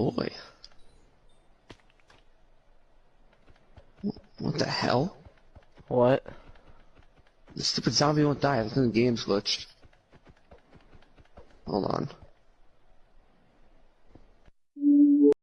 boy. What the hell? What? The stupid zombie won't die. I think the game's glitched. Hold on.